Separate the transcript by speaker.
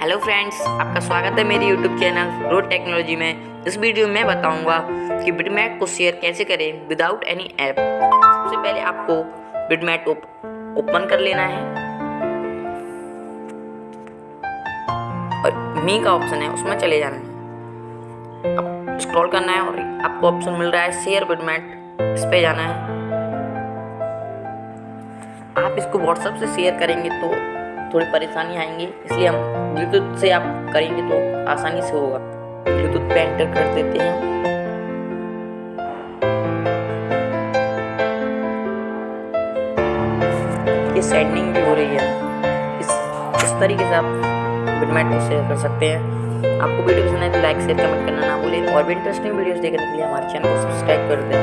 Speaker 1: Hello friends आपका स्वागत है मेरे यूट्यूब चैनल रोड टेक्नोलॉजी में। इस वीडियो में बताऊँगा कि बिटमैट को शेयर कैसे करें विदाउट एनी ऐप सबसे पहले आपको बिटमैट ओपन कर लेना है। और मी का ऑप्शन है, उसमें चले जाना है। अब स्क्रॉल करना है और आपको ऑप्शन मिल रहा है शेयर बिटमैट इस पर जाना है। आप इसको व्हाट्सएप से शेयर करेंगे तो थोड़ी परेशानी आएँगी, इसलिए हम ब्लूटूथ से आप करेंगे तो आसानी से होगा। ब्लूटूथ पे एंटर कर देते हैं ये सेंडिंग भी हो रही है। इस इस तरीके से आप बिटमैट को शेयर कर सकते हैं। आपको वीडियो पसंद है तो लाइक शेयर कमेंट करना ना भूलें। और भी इंटरेस्टिंग वीडियोस देखने के लिए हमारे चैनल को सब्सक्राइब कर दें।